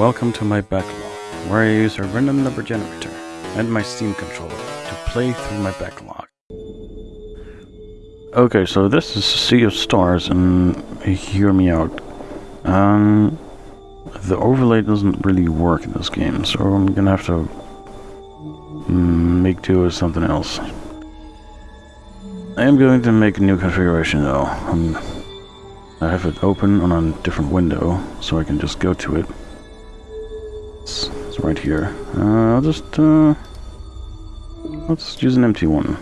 Welcome to my backlog, where I use a random number generator and my Steam controller to play through my backlog. Okay, so this is Sea of Stars, and hear me out. Um, the overlay doesn't really work in this game, so I'm gonna have to make do with something else. I am going to make a new configuration though. Um, I have it open on a different window, so I can just go to it. It's, it's right here. Uh, I'll just, uh, let's use an empty one.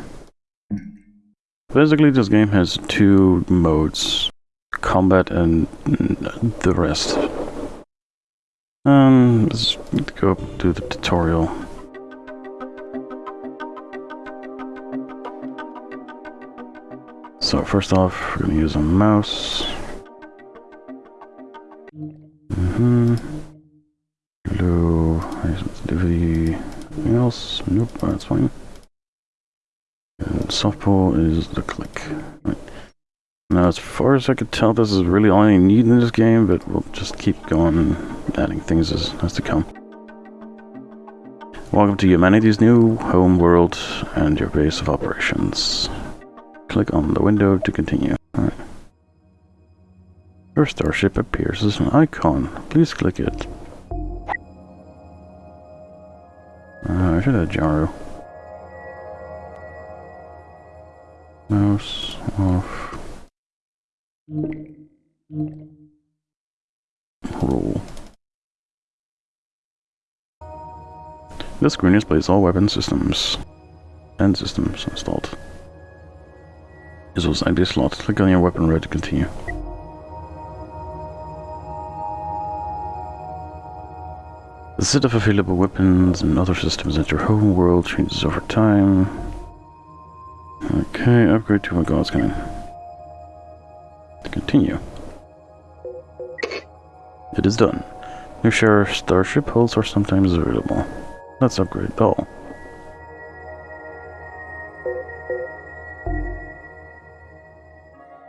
Basically, this game has two modes. Combat and the rest. Um, let's go to the tutorial. So first off, we're going to use a mouse. Mm-hmm. Hello, high sensitivity. Anything else? Nope, that's fine. And soft pull is the click. Right. Now, as far as I could tell, this is really all I need in this game, but we'll just keep going adding things as, as to come. Welcome to humanity's new home world and your base of operations. Click on the window to continue. Right. Your starship appears as an icon. Please click it. Uh, I should have gyro. Mouse off. Roll. This screen displays all weapon systems and systems installed. This was ID slot. Click on your weapon ready to continue. The set of available weapons and other systems at your home world changes over time. Okay, upgrade to my god's coming. Continue. It is done. New share starship hulls are sometimes available. Let's upgrade all.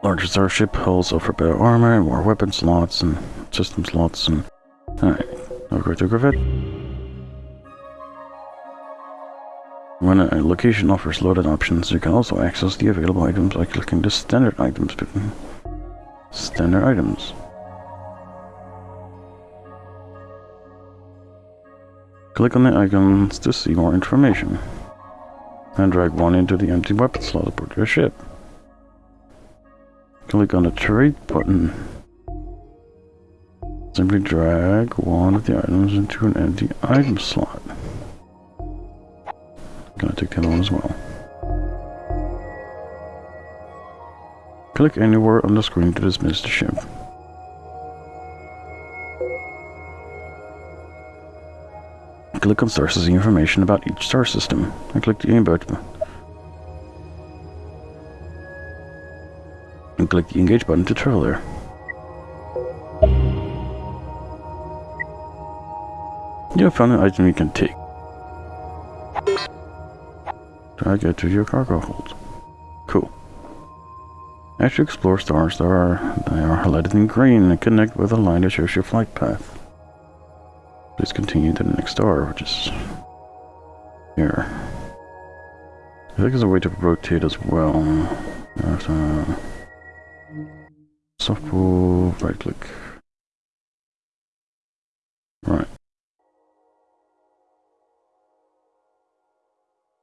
Larger starship hulls offer better armor and more weapon slots and system slots and... Alright, upgrade to Corvette. When a location offers loaded options, you can also access the available items by clicking the standard items button. Standard items. Click on the icons to see more information. And drag one into the empty weapon slot aboard your ship. Click on the trade button. Simply drag one of the items into an empty item slot. Gonna take that on as well. Click anywhere on the screen to dismiss the ship. Click on stars to information about each star system. And click the aim button. And click the engage button to travel there. You have found an item you can take. Drag it to your cargo hold. Cool. As you explore stars, there are, they are highlighted in green and connect with a line that shows your flight path. Please continue to the next star, which is here. I think there's a way to rotate as well. Uh, soft pull, right click.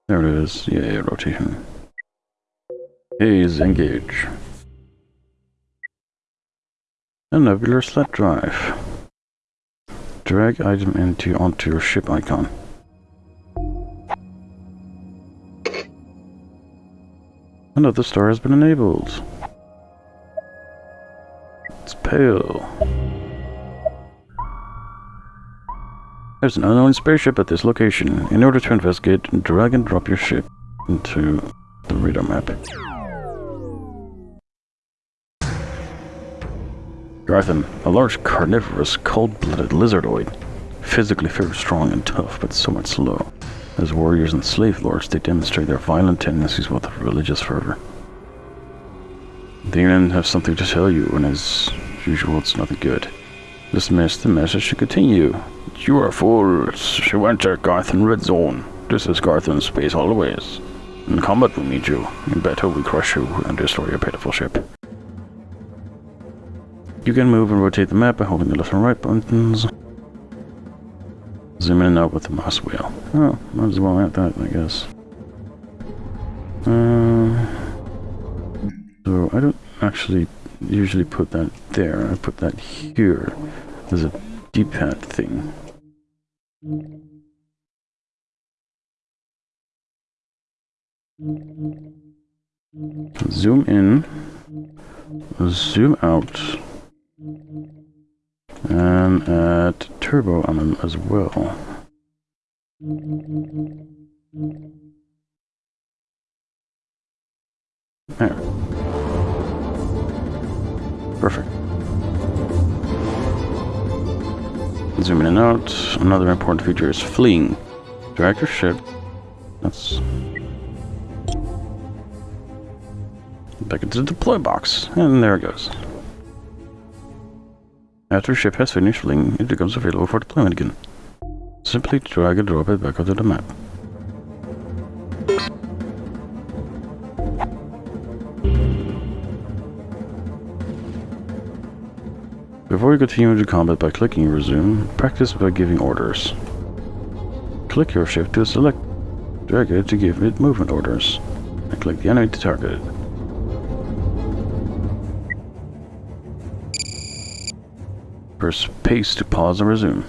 There it is. Yeah, rotation. Haze engage. A nebular sled drive. Drag item into onto your ship icon. Another star has been enabled. It's pale. There's an unknown spaceship at this location. In order to investigate, drag and drop your ship into the radar map. Garthan, a large carnivorous, cold-blooded lizardoid. Physically very strong and tough, but somewhat slow. As warriors and slave lords, they demonstrate their violent tendencies with religious fervor. The alien have something to tell you, and as usual, it's nothing good. Dismiss the message to continue. You are fools. You enter Garthan Red Zone. This is Garthan Space Always. In combat we need you. In battle we crush you and destroy your pitiful ship. You can move and rotate the map by holding the left and right buttons. Zoom in and out with the mouse wheel. Oh, might as well add that, I guess. Uh, so I don't actually usually put that there. I put that here as a D-pad thing. Zoom in, zoom out, and add turbo on them as well. There. Perfect. Zooming in and out. Another important feature is fleeing. Drag your ship. That's back into the deploy box, and there it goes. After ship has finished fleeing, it becomes available for deployment again. Simply drag and drop it back onto the map. Before you continue into combat by clicking resume, practice by giving orders. Click your shift to select, drag it to give it movement orders, and click the enemy to target it. Press space to pause and resume.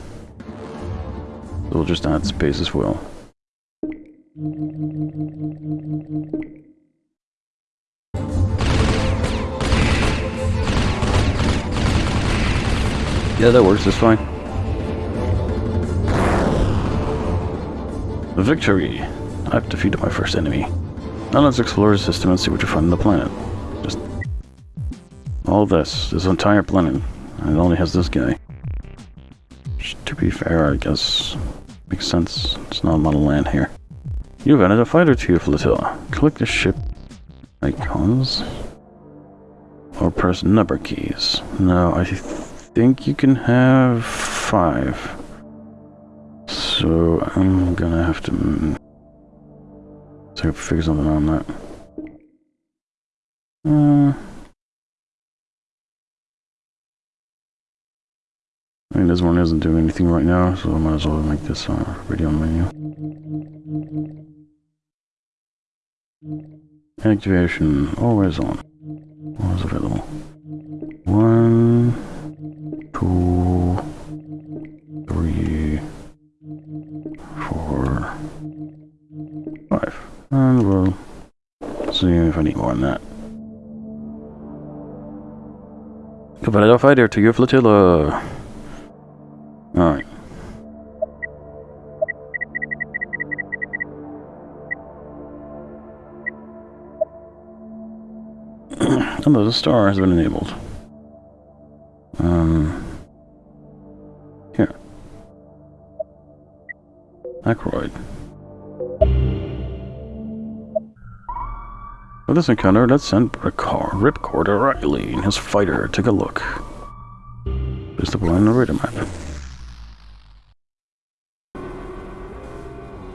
We'll just add space as well. Yeah, that works, that's fine. Victory! I've defeated my first enemy. Now let's explore the system and see what you find on the planet. Just... All this, this entire planet. And it only has this guy. To be fair, I guess makes sense. It's not a lot of land here. You've added a fighter to your flotilla. Click the ship icons. Or press number keys. No, I think you can have five. So I'm gonna have to so figure something on that. Uh, I mean, this one isn't doing anything right now, so I might as well make this uh, radio menu. Activation, always on. Always available. One, two, three, four, five. And we'll see if I need more than that. Cavallo fighter to your flotilla. Alright. The star has been enabled. This encounter, let's send Ripcord, Ripcord O'Reilly and his fighter take a look. There's the blind radar map.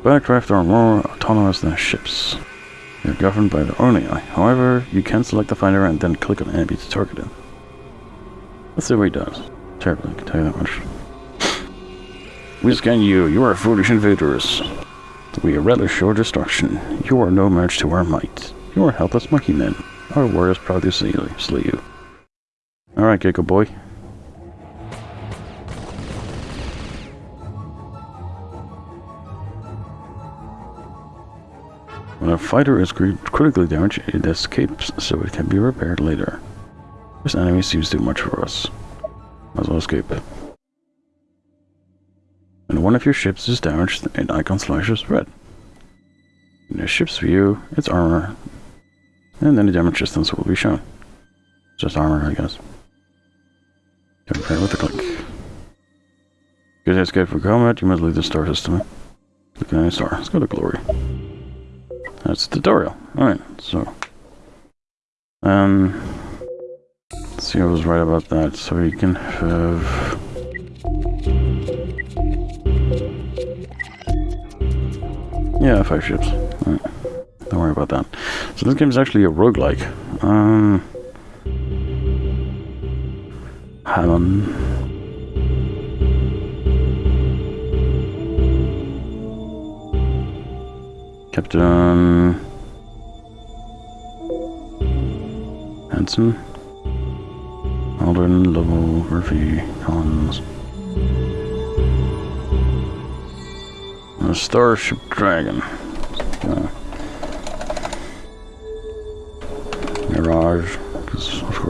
Backdraft are more autonomous than ships. They're governed by their own AI. However, you can select the finder and then click on enemy to target it. Let's see what he does. Terribly, I can tell you that much. We scan you. You are foolish invaders. We relish your destruction. You are no match to our might. You are helpless monkey men. Our warriors proudly slay you. Alright, Gecko boy. When a fighter is critically damaged, it escapes so it can be repaired later. This enemy seems too much for us. Might as well escape. When one of your ships is damaged, an icon flashes red. In the ship's view, its armor, and then a damage resistance will be shown. Just armor, I guess. Don't play with a click. Good head's good for combat, you must leave the star system. Look at any star. Let's go to glory. That's the tutorial. Alright, so. Um. Let's see, I was right about that. So you can have. Yeah, five ships. Don't worry about that. So this game is actually a roguelike. Um, Hammond. Captain Hanson. Aldrin, Lovell, Murphy, Collins. A Starship Dragon. Uh,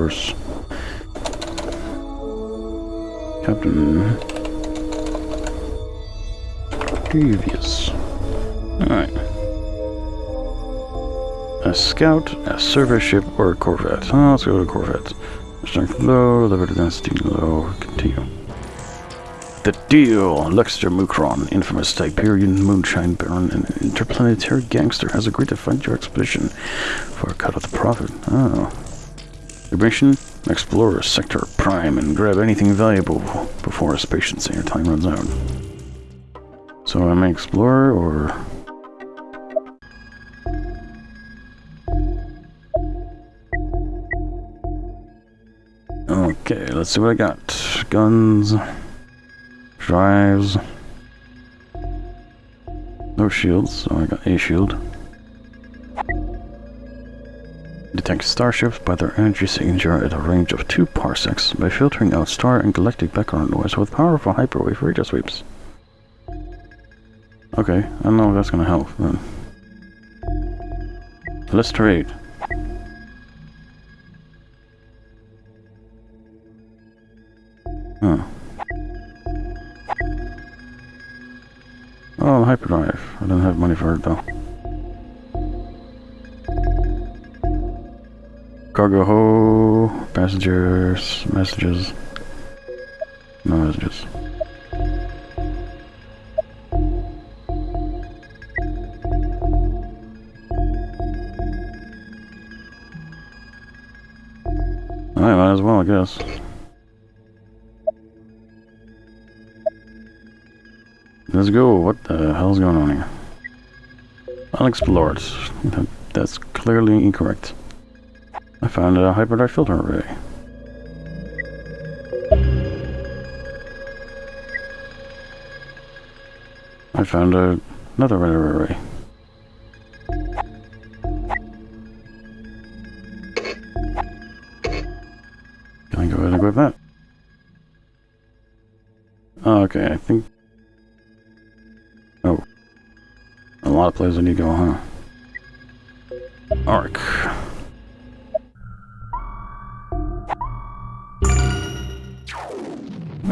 course. Captain Devious. Alright. A scout, a survey ship, or a corvette. Oh, let's go to corvette. Strength low, liberty density low, continue. The Deal! Lextor Mucron, infamous Tiberian moonshine baron and interplanetary gangster, has agreed to fund your expedition for a cut of the profit. Oh. Mission? Explore Sector Prime and grab anything valuable before his patience and your time runs out. So am I explorer or... Okay, let's see what I got. Guns. Drives. No shields, so I got a shield. Detect starships by their energy signature at a range of 2 parsecs by filtering out star and galactic background noise with powerful hyperwave radar sweeps. Okay, I don't know if that's gonna help then. Let's trade. Huh. Hmm. Oh, hyperdrive. I don't have money for it though. Cargo ho, passengers, messages. No messages. I might as well, I guess. Let's go. What the hell's going on here? Unexplored. That's clearly incorrect. I found a hyperdrive filter array. I found a, another radar array. Can I go ahead and equip that? Okay, I think... Oh. A lot of places I need to go, huh? Arc.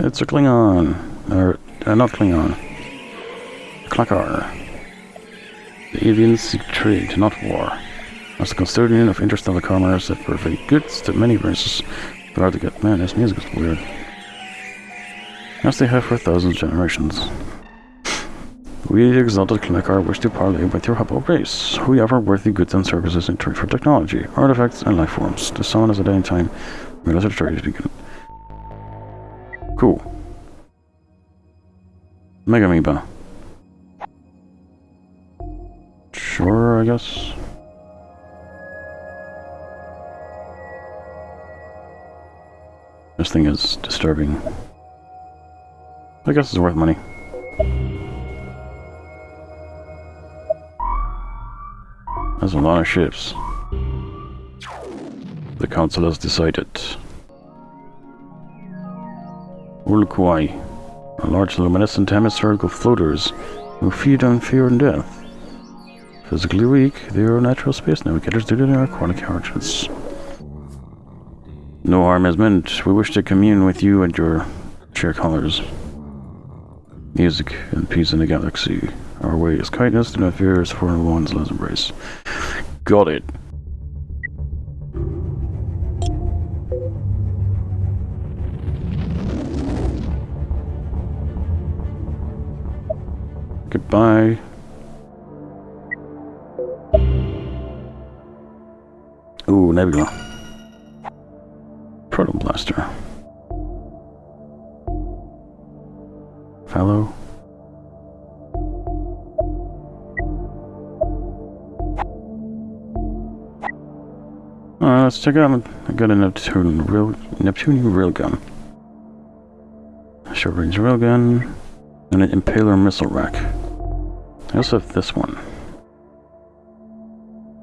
It's a Klingon. Or, uh, not Klingon. Klakar. The aliens seek trade, not war. As the custodian of interstellar commerce that provide goods to many races, hard to get. Man, this music is weird. As they have for thousands of generations. We, the exalted Klakar, wish to parley with your humble race. We offer worthy goods and services in trade for technology, artifacts, and life forms. To summon us at any time, we let our trade begin. Cool. Mega Amoeba. Sure, I guess. This thing is disturbing. I guess it's worth money. That's a lot of ships. The council has decided. Urluquai, a large luminescent hemispherical floaters who feed on fear and death. Physically weak, they are natural space navigators due to their aquatic origins. No harm is meant. We wish to commune with you and your share colors. Music and peace in the galaxy. Our way is kindness, do not fear, for one's let's embrace. Got it. Bye. Ooh, Nebula. Proton Blaster. Fallow. Alright, let's check out. I got a Neptune real Neptunian. Short range railgun. And an impaler missile rack. I also have this one.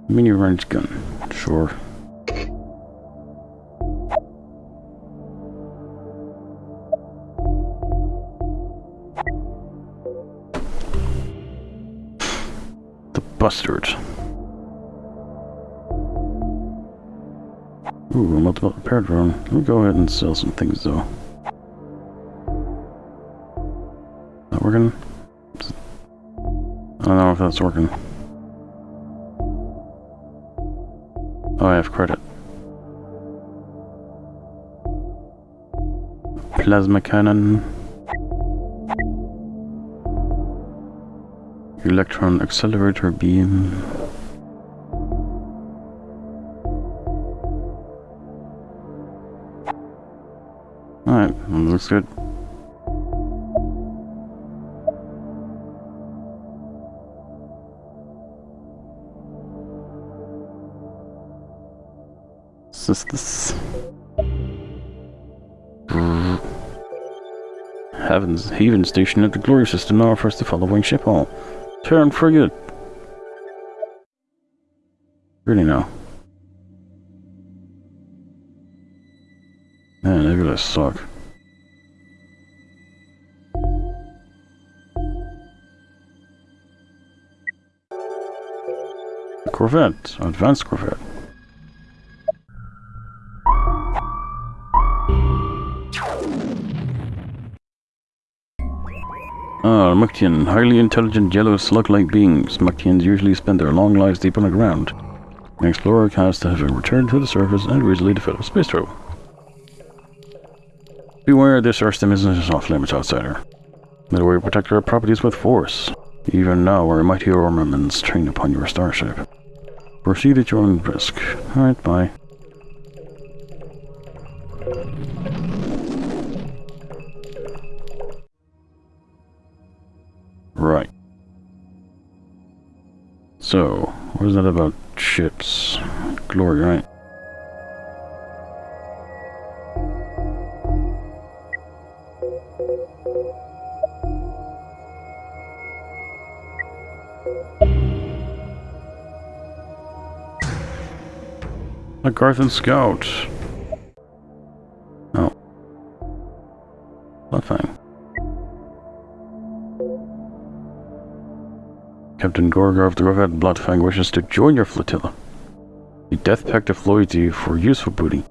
Mini range gun. Sure. The Bustard. Ooh, multiple repair drone. Let me go ahead and sell some things though. Working? I don't know if that's working. Oh, I have credit. Plasma cannon. Electron accelerator beam. Alright, looks good. Is this? Heavens, Haven Station at the Glory System now offers the following ship oh, hall. Terran frigate. Really now. Man, they're gonna suck. Corvette, advanced Corvette. Ah, Muktian, highly intelligent yellow slug-like beings. Muktians usually spend their long lives deep underground. An explorer has to have returned to the surface and recently developed space travel. Beware, this Earthstem isn't off-limits outsider. Midway protect our properties with force. Even now, our mighty armaments train upon your starship. Proceed at your own risk. Alright, bye. So, what is that about ships? Glory, right? A Garthan Scout. Captain Gorgar of the Corvette Bloodfang wishes to join your flotilla. The death pact of loyalty for useful booty.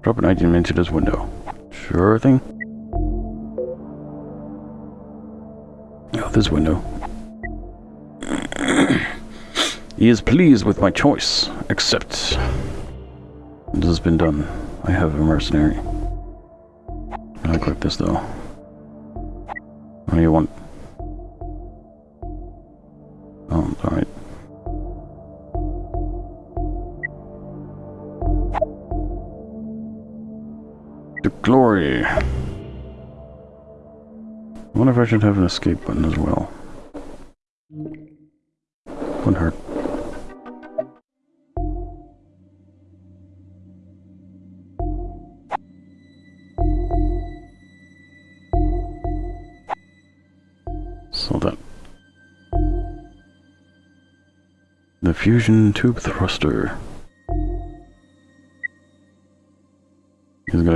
Drop an item into this window. Sure thing. Oh, this window. He is pleased with my choice, except... This has been done. I have a mercenary. I'll equip this though. What do you want? Glory! I wonder if I should have an escape button as well. Wouldn't hurt. So that the fusion tube thruster.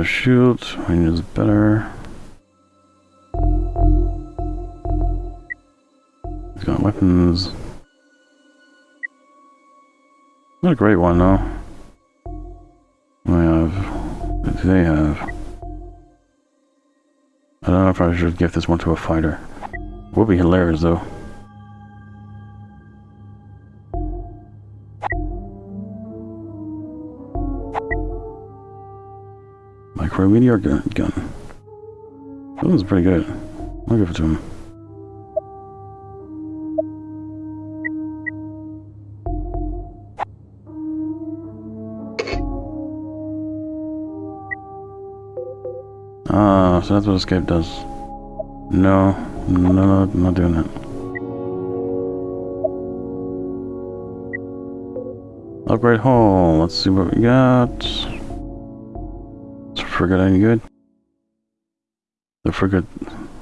A shield, range is better. He's got weapons. Not a great one though. I have. Do They have. I don't know if I should give this one to a fighter. Would be hilarious though. Micro meteor gun. gun. That one's pretty good. I'll give it to him. Ah, so that's what escape does. No, no, no, not doing that. Upgrade hull. Let's see what we got. Frigate any good? The frigate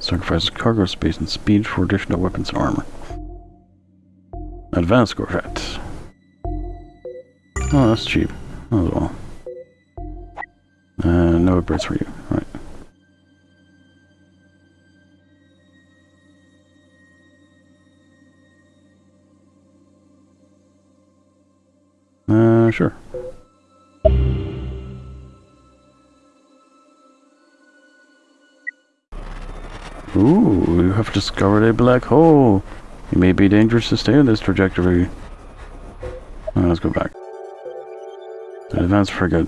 sacrifices cargo space and speed for additional weapons and armor. Advanced corvette. Oh, that's cheap. As well. Uh, no upgrades for you. Right. Uh, sure. You have discovered a black hole. It may be dangerous to stay on this trajectory. Uh, let's go back. Advanced frigate.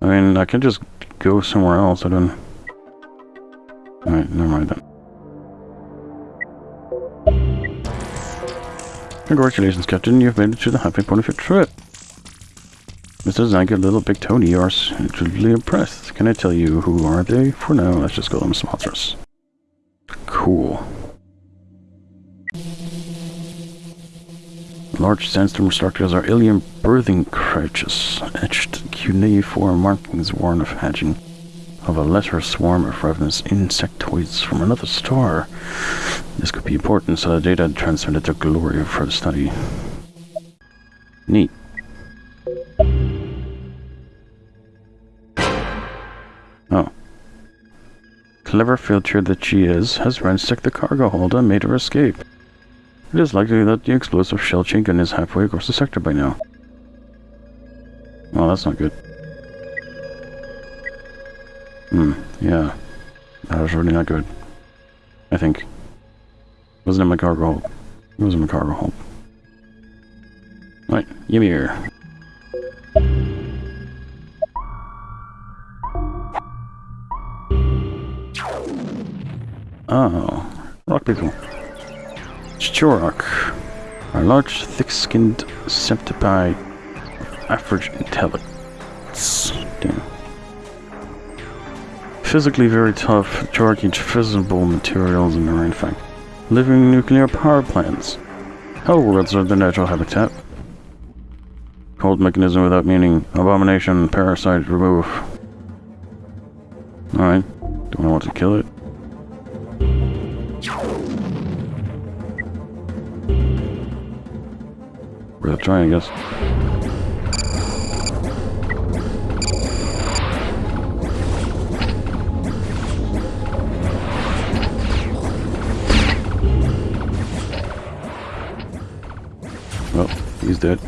I mean, I can just go somewhere else. I don't... Alright, never mind then. Congratulations, Captain. You've made it to the happy point of your trip. Mr. Zank Little Big Tony are truly impressed. Can I tell you who are they? For now, let's just call them sponsors. Cool. Large sandstone structures are alien birthing crouches, etched cuneiform markings warn of hatching of a lesser swarm of ravenous insectoids from another star. This could be important, so the data transmitted to Gloria for study. Neat. Clever filter that she is has ransacked the cargo hold and made her escape. It is likely that the explosive shell chain gun is halfway across the sector by now. Well, that's not good. Hmm, yeah. That was really not good. I think. It Wasn't in my cargo hold. It was in my cargo hold. Right, give me here. Oh, rock people. Chorok, a large, thick-skinned septipede of average intelligence. Damn. Physically very tough, Chorok eats fissile materials in their fact. Living nuclear power plants. Hell worlds are their natural habitat. Cold mechanism without meaning. Abomination, parasite, remove. Alright. Do I want to kill it? Worth a try, I guess. Well, he's dead.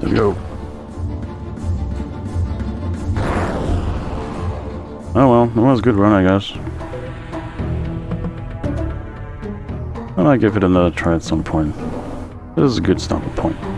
There we go. Oh well, that was a good run, I guess. I might give it another try at some point. This is a good stopping point.